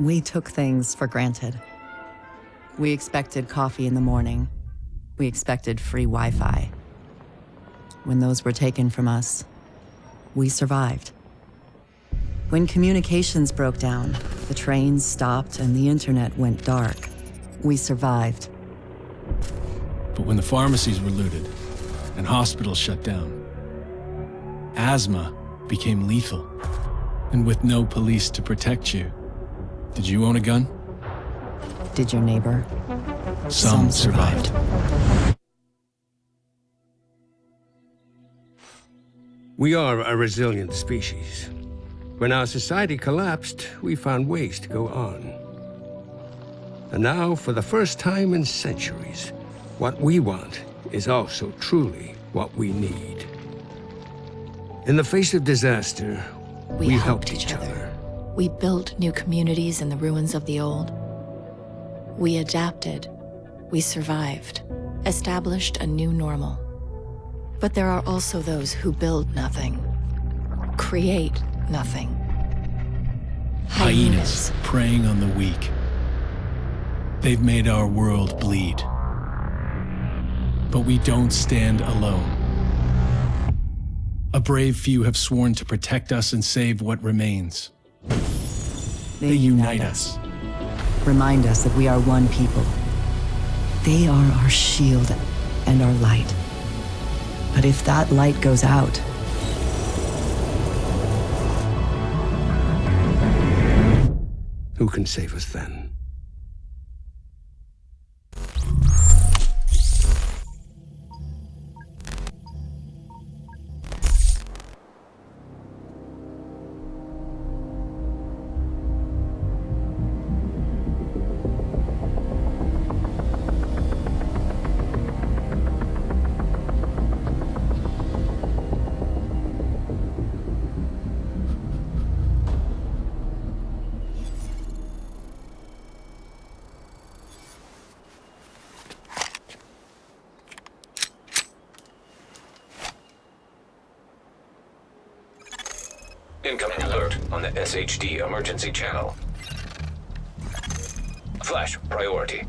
We took things for granted. We expected coffee in the morning. We expected free Wi-Fi. When those were taken from us, we survived. When communications broke down, the trains stopped and the internet went dark, we survived. But when the pharmacies were looted and hospitals shut down, asthma became lethal. And with no police to protect you, did you own a gun? Did your neighbor? Some, survived. We are a resilient species. When our society collapsed, we found ways to go on. And now, for the first time in centuries, what we want is also truly what we need. In the face of disaster, we, we helped, helped each other. other. We built new communities in the ruins of the old. We adapted. We survived. Established a new normal. But there are also those who build nothing. Create nothing. Hyenas, Hyenas preying on the weak. They've made our world bleed. But we don't stand alone. A brave few have sworn to protect us and save what remains. They, they unite us. Remind us that we are one people. They are our shield and our light. But if that light goes out, who can save us then? SHD emergency channel. Flash, priority.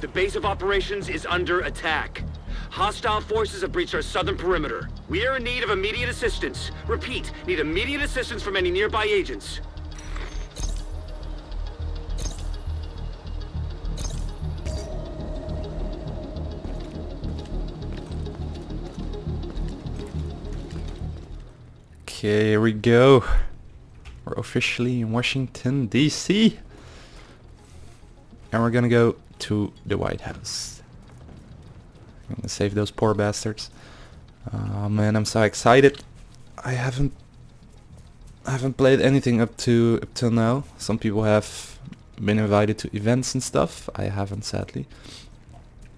The base of operations is under attack. Hostile forces have breached our southern perimeter. We are in need of immediate assistance. Repeat, need immediate assistance from any nearby agents. Okay, here we go. Officially in Washington, D.C. And we're gonna go to the White House. I'm gonna save those poor bastards. Oh man, I'm so excited. I haven't I haven't played anything up to up till now. Some people have been invited to events and stuff. I haven't sadly.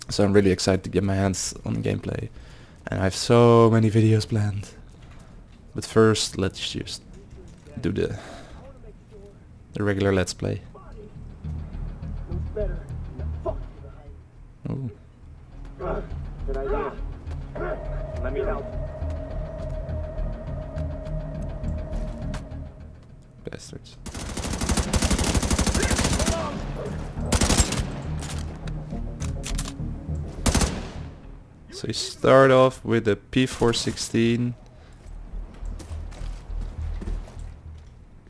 So I'm really excited to get my hands on gameplay. And I have so many videos planned. But first, let's just do the the regular let's play. Oh. Good. Let me help. Bastards. So you start off with a P416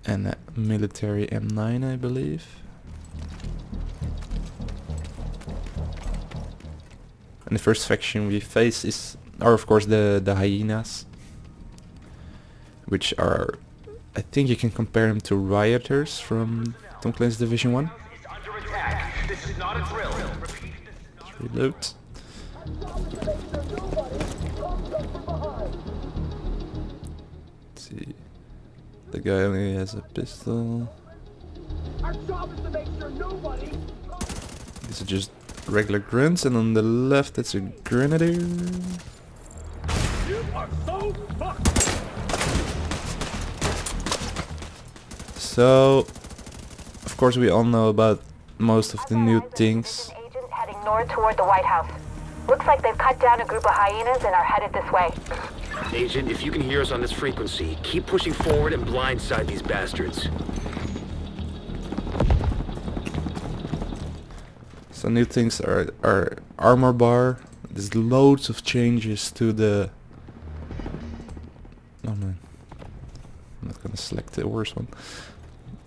and a military M9 I believe. And the first faction we face is are of course the, the hyenas which are I think you can compare them to Rikers from Tom Clancy's Division 1. Reload. The guy only has a pistol. These are just regular grunts, and on the left it's a grenadier. So, of course, we all know about most of the new things. Agents heading north toward the White House. Looks like they've cut down a group of hyenas and are headed this way. Agent, if you can hear us on this frequency, keep pushing forward and blindside these bastards. So new things are, are armor bar. There's loads of changes to the... Oh man. I'm not gonna select the worst one.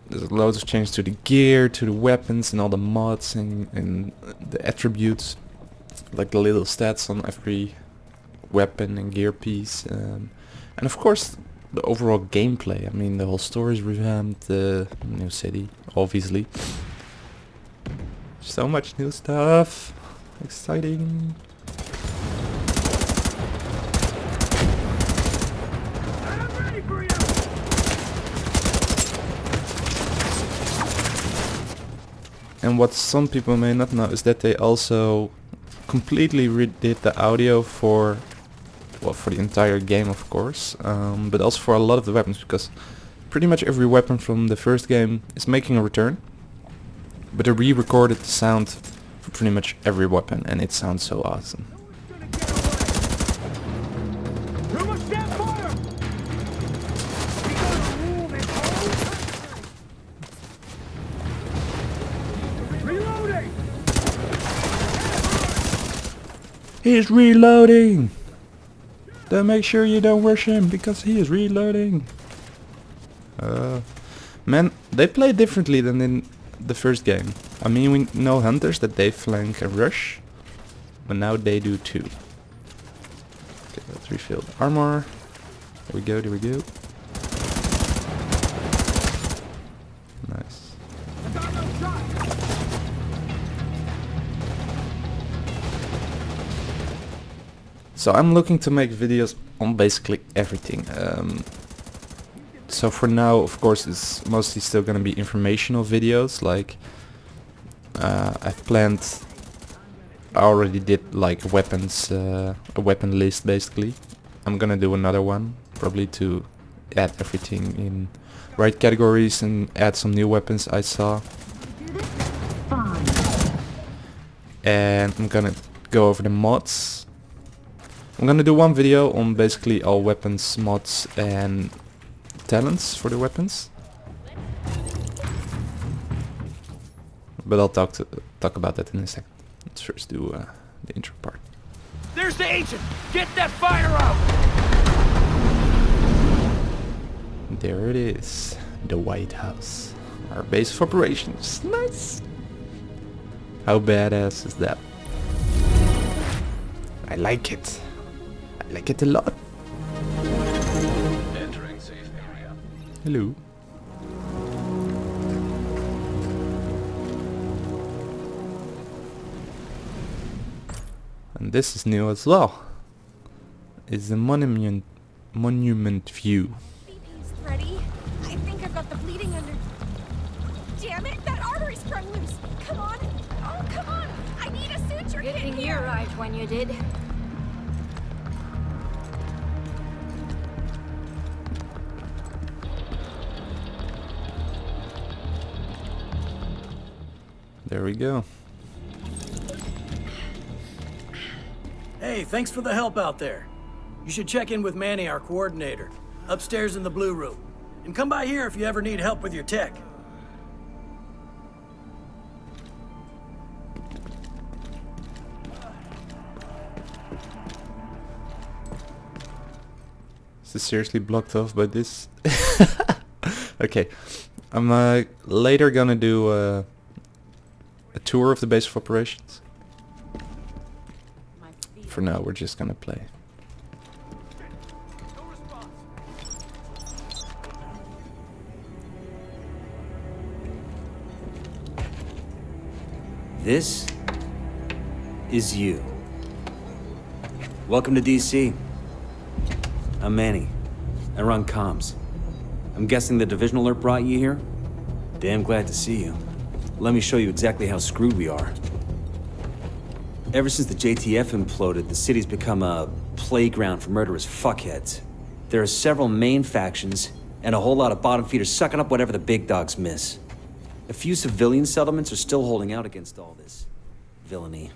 There's loads of changes to the gear, to the weapons and all the mods and, and the attributes. Like the little stats on every weapon and gear piece. Um, and of course the overall gameplay. I mean the whole story is revamped, the new city, obviously. So much new stuff. Exciting. And what some people may not know is that they also completely redid the audio for well for the entire game of course um, but also for a lot of the weapons because pretty much every weapon from the first game is making a return but they re-recorded the sound for pretty much every weapon and it sounds so awesome He's reloading! Then make sure you don't rush him because he is reloading. Uh, man, they play differently than in the first game. I mean, we know hunters that they flank and rush, but now they do too. Okay, let's refill the armor. There we go, there we go. So I'm looking to make videos on basically everything. Um, so for now, of course, it's mostly still gonna be informational videos. Like uh, I've planned, I already did like weapons, uh, a weapon list basically. I'm gonna do another one, probably to add everything in right categories and add some new weapons I saw. And I'm gonna go over the mods I'm gonna do one video on basically all weapons, mods and talents for the weapons. But I'll talk to talk about that in a second. Let's first do uh, the intro part. There's the agent! Get that fire out! There it is. The White House. Our base of operations. Nice! How badass is that? I like it like it a lot. Entering safe area. Hello. And this is new as well. It's the monument monument view. Ready. I think I've got the bleeding under. Damn it! That artery sprung loose. Come on. Oh, come on. I need a suture Good kit thing you here. arrived when you did. There we go. Hey, thanks for the help out there. You should check in with Manny, our coordinator, upstairs in the blue room. And come by here if you ever need help with your tech. Is this seriously blocked off by this? okay. I'm uh, later gonna do uh, a tour of the base of operations. For now, we're just gonna play. This is you. Welcome to DC. I'm Manny. I run comms. I'm guessing the division alert brought you here? Damn glad to see you. Let me show you exactly how screwed we are. Ever since the JTF imploded, the city's become a playground for murderous fuckheads. There are several main factions, and a whole lot of bottom feeders sucking up whatever the big dogs miss. A few civilian settlements are still holding out against all this villainy.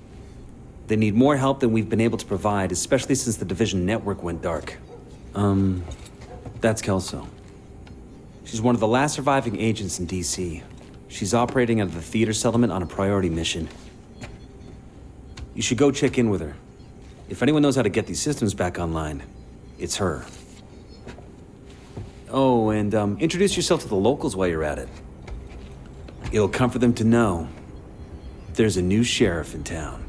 They need more help than we've been able to provide, especially since the Division network went dark. Um, that's Kelso. She's one of the last surviving agents in DC. She's operating out of the theater settlement on a priority mission. You should go check in with her. If anyone knows how to get these systems back online, it's her. Oh, and um, introduce yourself to the locals while you're at it. It'll comfort them to know there's a new sheriff in town.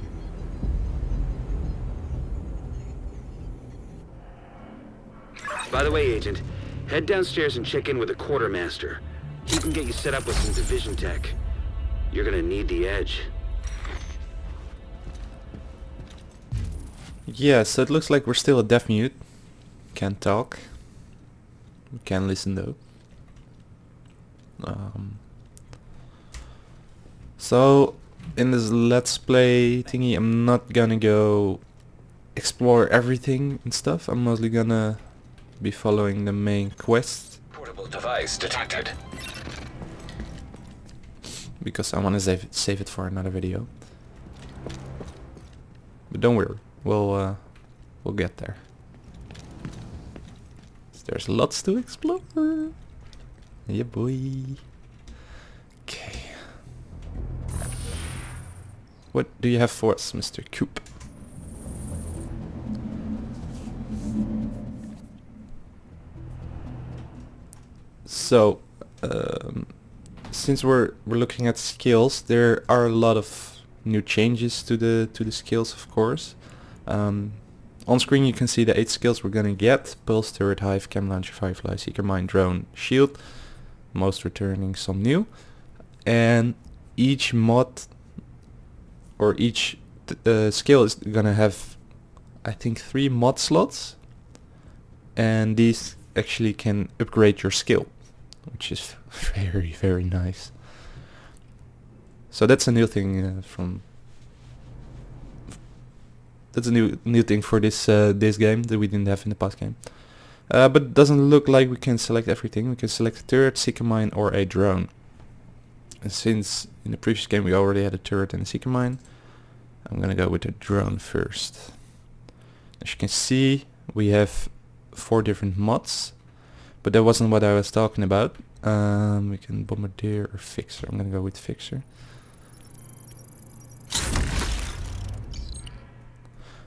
By the way, Agent, head downstairs and check in with the quartermaster. He can get you set up with some division tech. You're gonna need the edge. Yeah, so it looks like we're still a deaf mute. Can't talk. We can listen though. Um, so in this let's play thingy I'm not gonna go explore everything and stuff. I'm mostly gonna be following the main quest Portable device detected. Because I want to save it, save it for another video. But don't worry, we'll uh, we'll get there. There's lots to explore. Yeah, boy. Okay. What do you have for us, Mr. Coop? So, um, since we're we're looking at skills, there are a lot of new changes to the to the skills, of course. Um, on screen you can see the eight skills we're gonna get: Pulse, Turret, Hive, Chem Launcher, Firefly, Seeker Mine, Drone, Shield. Most returning some new, and each mod or each uh, skill is gonna have, I think, three mod slots, and these actually can upgrade your skill, which is very very nice. So that's a new thing uh, from. That's a new new thing for this uh, this game that we didn't have in the past game. Uh, but doesn't look like we can select everything. We can select a turret, seeker mine, or a drone. And since in the previous game we already had a turret and a seeker mine, I'm gonna go with the drone first. As you can see, we have four different mods, but that wasn't what I was talking about. Um, we can bombardier or fixer. I'm gonna go with fixer.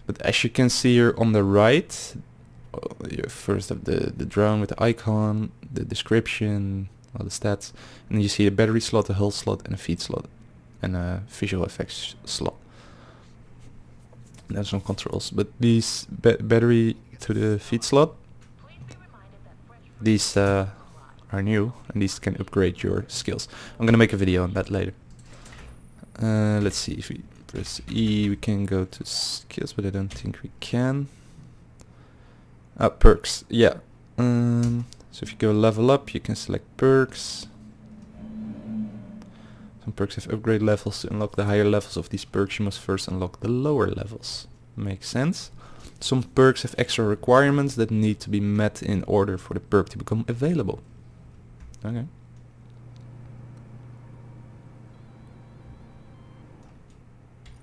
But as you can see here on the right, uh, first have the, the drone with the icon, the description, all the stats, and you see a battery slot, a hull slot, and a feed slot, and a visual effects slot. There's some controls, but these ba battery to the feed slot, these uh, are new, and these can upgrade your skills. I'm gonna make a video on that later. Uh, let's see if we press E, we can go to skills, but I don't think we can. Ah, perks, yeah. Um, so if you go level up, you can select perks. Some perks have upgrade levels. To unlock the higher levels of these perks, you must first unlock the lower levels. Makes sense. Some perks have extra requirements that need to be met in order for the perk to become available. Okay.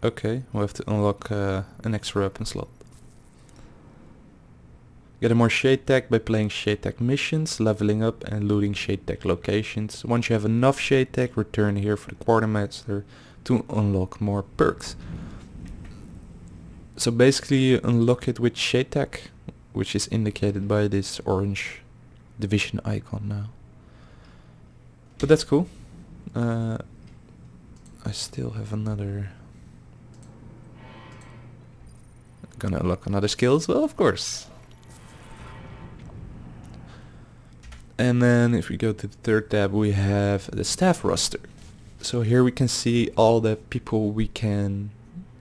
Okay, we'll have to unlock uh, an extra weapon slot. Get a more Shade Tech by playing Shade Tech missions, leveling up and looting Shade Tech locations. Once you have enough Shade Tech, return here for the Quartermaster to unlock more perks. So basically you unlock it with Shade which is indicated by this orange division icon now. But that's cool. Uh, I still have another... Gonna unlock another skill as well, of course. And then if we go to the third tab, we have the staff roster. So here we can see all the people we can,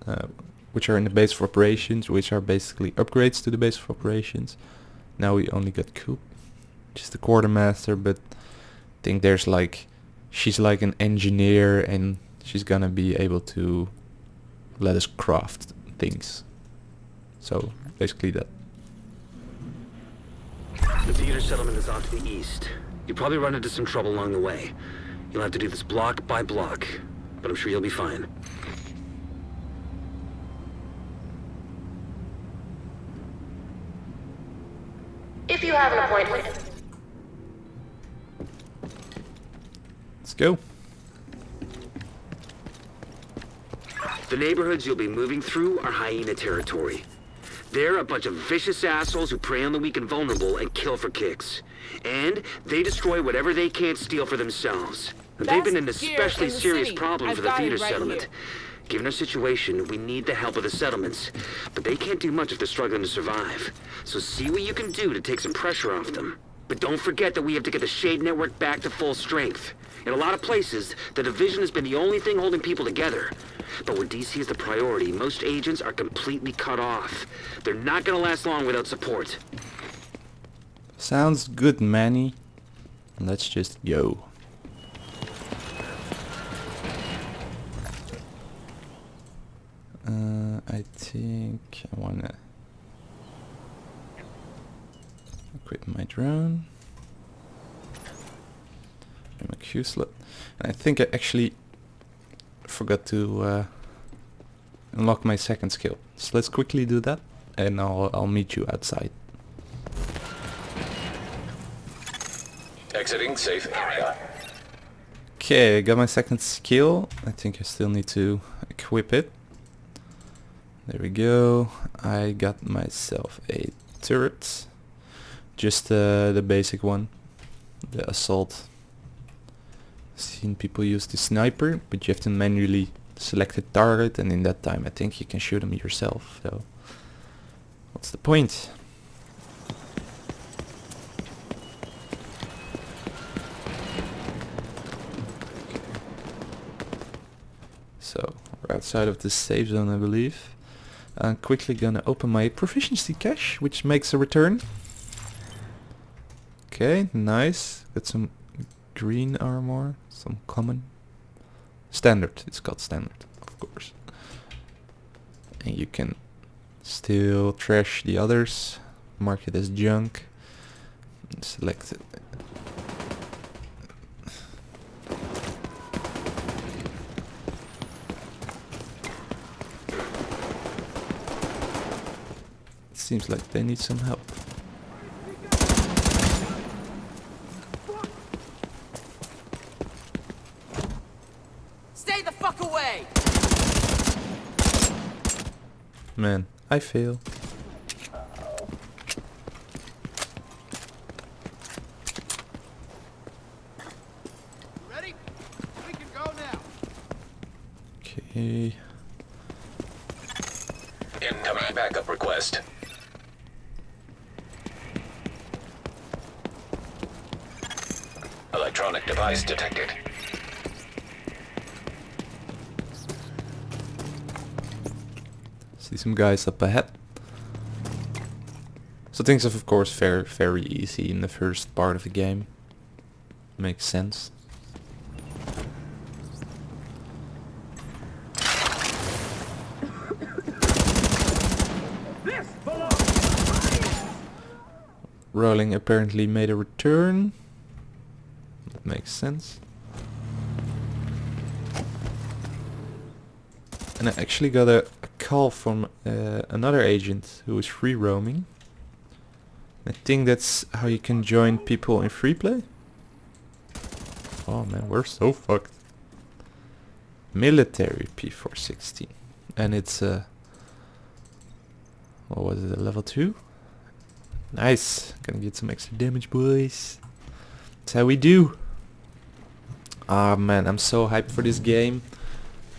uh, which are in the base of operations, which are basically upgrades to the base of operations. Now we only got Coop, just the quartermaster, but I think there's like, she's like an engineer and she's gonna be able to let us craft things. So basically that. The theater settlement is off to the east. You'll probably run into some trouble along the way. You'll have to do this block by block, but I'm sure you'll be fine. If you have an appointment. Let's go. The neighborhoods you'll be moving through are hyena territory. They're a bunch of vicious assholes who prey on the weak and vulnerable and kill for kicks. And they destroy whatever they can't steal for themselves. They've been an especially serious city. problem I've for the got theater right settlement. here. Given our situation, we need the help of the settlements. But they can't do much if they're struggling to survive. So see what you can do to take some pressure off them. But don't forget that we have to get the Shade Network back to full strength. In a lot of places, the Division has been the only thing holding people together. But where DC is the priority, most agents are completely cut off. They're not gonna last long without support. Sounds good, Manny. Let's just go. Uh, I think I wanna equip my drone. And my Q slot. And I think I actually forgot to uh, unlock my second skill. So let's quickly do that and I'll, I'll meet you outside. Exiting safe area. Okay, I got my second skill. I think I still need to equip it. There we go. I got myself a turret. Just uh, the basic one. The assault. Seen people use the sniper, but you have to manually select a target and in that time I think you can shoot them yourself. So what's the point? So we're outside of the safe zone I believe. I'm quickly gonna open my proficiency cache which makes a return. Okay, nice. Got some green armor, some common. Standard, it's called standard, of course. And you can still trash the others, mark it as junk, select Seems like they need some help. Stay the fuck away! Man, I fail. Ready? We can go now. Okay. Incoming backup request. Electronic device detected. See some guys up ahead. So things are of course very very easy in the first part of the game. Makes sense. Rolling apparently made a return. That makes sense. And I actually got a call from uh, another agent who is free roaming. I think that's how you can join people in free play. Oh man, we're so fucked. Military P416. And it's uh what was it, a level 2? Nice. Gonna get some extra damage boys. That's how we do. Ah man, I'm so hyped for this game.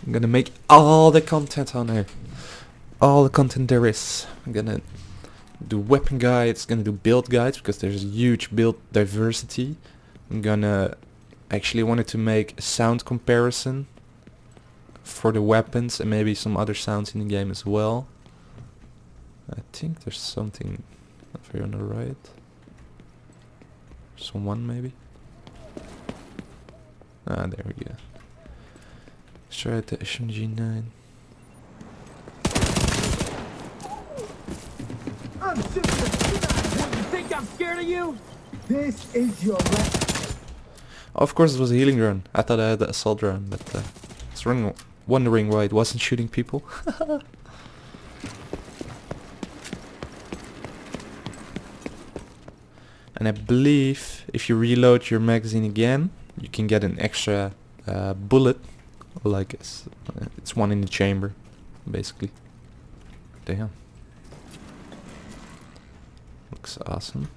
I'm gonna make all the content on here. All the content there is. I'm gonna do weapon guides, gonna do build guides because there's huge build diversity. I'm gonna actually wanted to make a sound comparison for the weapons and maybe some other sounds in the game as well. I think there's something over here on the right. Someone maybe? Ah, there we go. Let's try the SMG9. I'm of You think I'm scared of you? This is your of course it was a healing drone. I thought I had the assault drone, but uh, I was wondering, wondering why it wasn't shooting people. and I believe if you reload your magazine again, you can get an extra uh, bullet Like I guess uh, it's one in the chamber, basically. Damn. Looks awesome.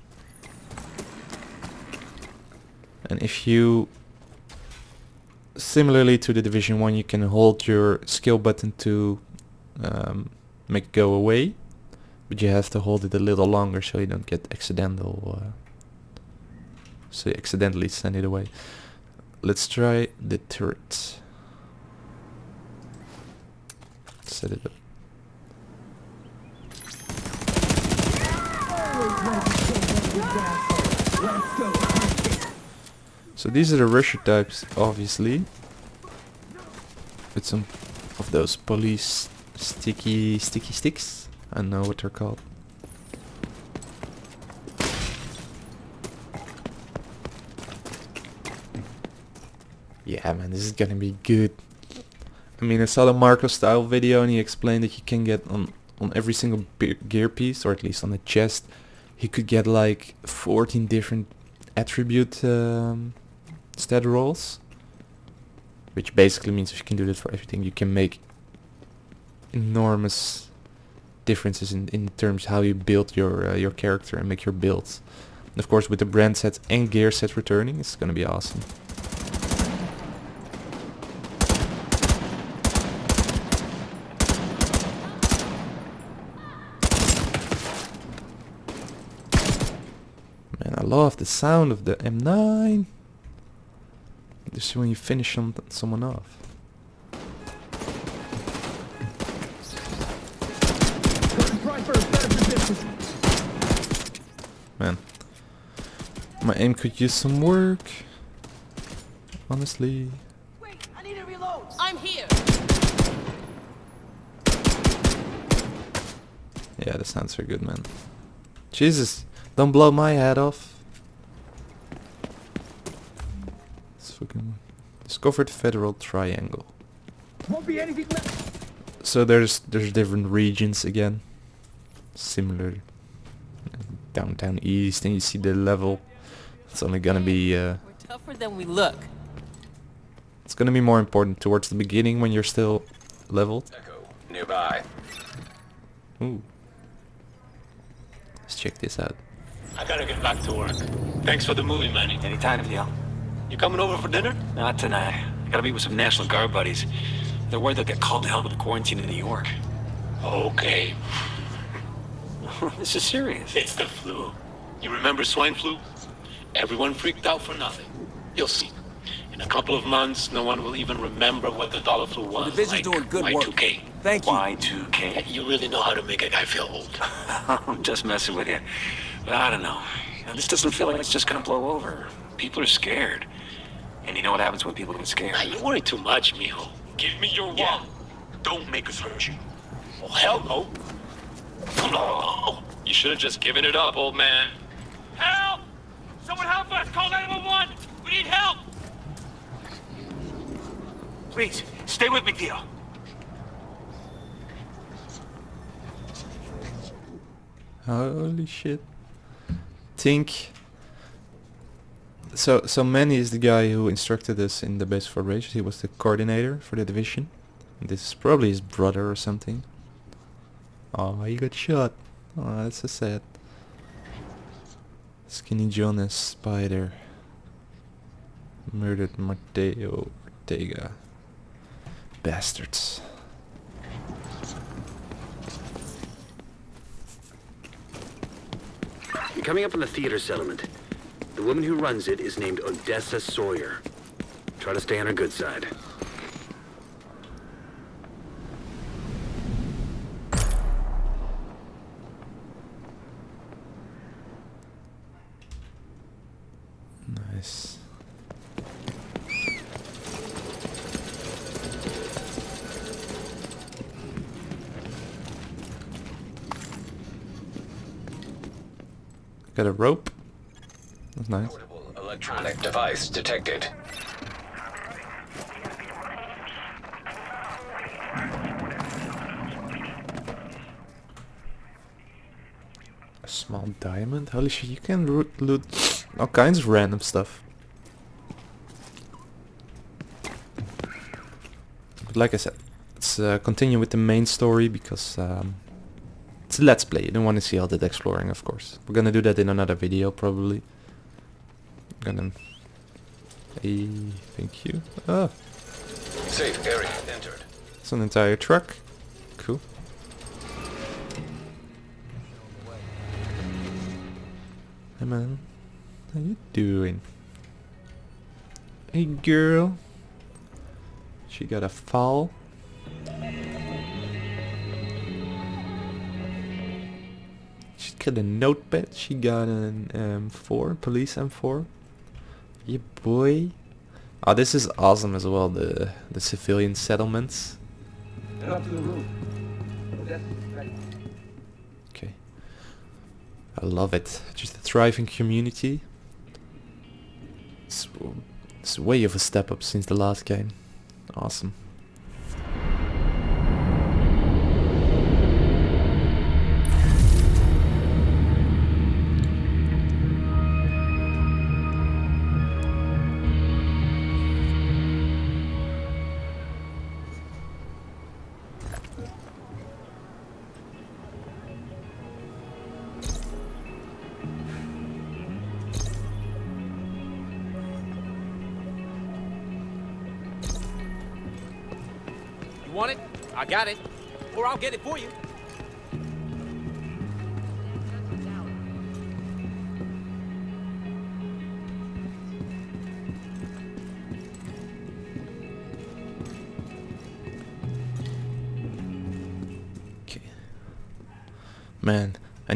And if you similarly to the division 1 you can hold your skill button to um, make go away but you have to hold it a little longer so you don't get accidental uh, so you accidentally send it away. Let's try the turret. Set it up So these are the rusher types, obviously. With some of those police sticky sticky sticks. I don't know what they're called. Yeah man, this is gonna be good. I mean I saw the MarcoStyle video and he explained that you can get on, on every single gear piece, or at least on the chest, he could get like 14 different attribute um, stat rolls. Which basically means if you can do that for everything, you can make enormous differences in, in terms how you build your uh, your character and make your builds. And of course with the brand set and gear set returning, it's gonna be awesome. Man, I love the sound of the M9. This is when you finish some, someone off. Man. My aim could use some work. Honestly. Wait, I need to reload. I'm here. Yeah, that sounds very good, man. Jesus, don't blow my head off. Discovered federal triangle. Won't be anything left. So there's there's different regions again, similar downtown east, and you see the level. It's only gonna be uh, We're tougher than we look. it's gonna be more important towards the beginning when you're still leveled. Echo, nearby. Ooh. Let's check this out. I gotta get back to work. Thanks for the movie, Manny. Anytime, Theo. You coming over for dinner? Not tonight. I gotta meet with some National Guard buddies. They're worried they'll get called to hell with the quarantine in New York. Okay. this is serious. It's the flu. You remember swine flu? Everyone freaked out for nothing. You'll see. In a couple of months, no one will even remember what the dollar flu was. The division's like doing good work. Y2K. Thank you. Y2K. You really know how to make a guy feel old. I'm just messing with you. But I don't know, This doesn't feel like it's just gonna blow over. People are scared. And you know what happens when people get scared? Now, you worry too much, mijo. Give me your wallet. Don't make us hurt you. Oh, hell no. No. You should have just given it up, old man. Help! Someone help us! Call 911! We need help! Please, stay with me, Theo. Holy shit. Think so so Manny is the guy who instructed us in the base for Rage. He was the coordinator for the division. This is probably his brother or something. Oh, he got shot. Oh, that's so sad. Skinny Jonas Spider murdered Mateo Ortega. Bastards. Coming up on the theater settlement. The woman who runs it is named Odessa Sawyer. Try to stay on her good side. Nice. Got a rope. That's nice. Electronic device detected. A small diamond? Holy shit, you can loot all kinds of random stuff. But like I said, let's uh, continue with the main story because um, it's a let's play. You don't want to see all that exploring, of course. We're gonna do that in another video, probably. Gonna... Hey, thank you. Oh, Safe area entered. it's an entire truck. Cool. Hey man, how you doing? Hey girl. She got a fall. She got a notepad. She got an um, M4, police M4. Yeah, boy. Oh, this is awesome as well. The the civilian settlements. Okay. I love it. Just a thriving community. It's, it's way of a step up since the last game. Awesome. You want it? I got it. Or I'll get it for you.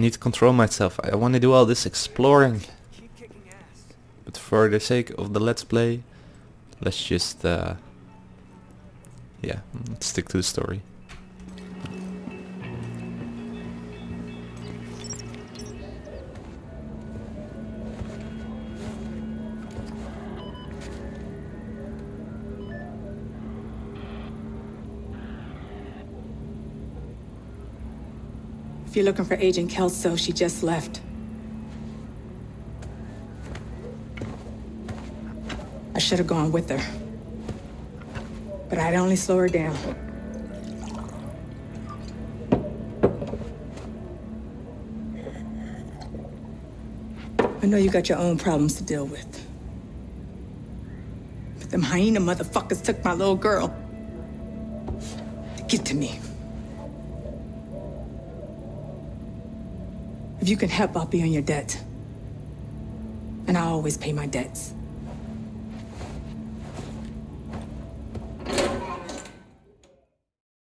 Need to control myself. I want to do all this exploring. But for the sake of the let's play, let's just uh yeah, let's stick to the story. If you're looking for Agent Kelso, she just left. I should have gone with her. But I'd only slow her down. I know you got your own problems to deal with. But them hyena motherfuckers took my little girl. Get to me. If you can help, I'll be on your debt. And I always pay my debts.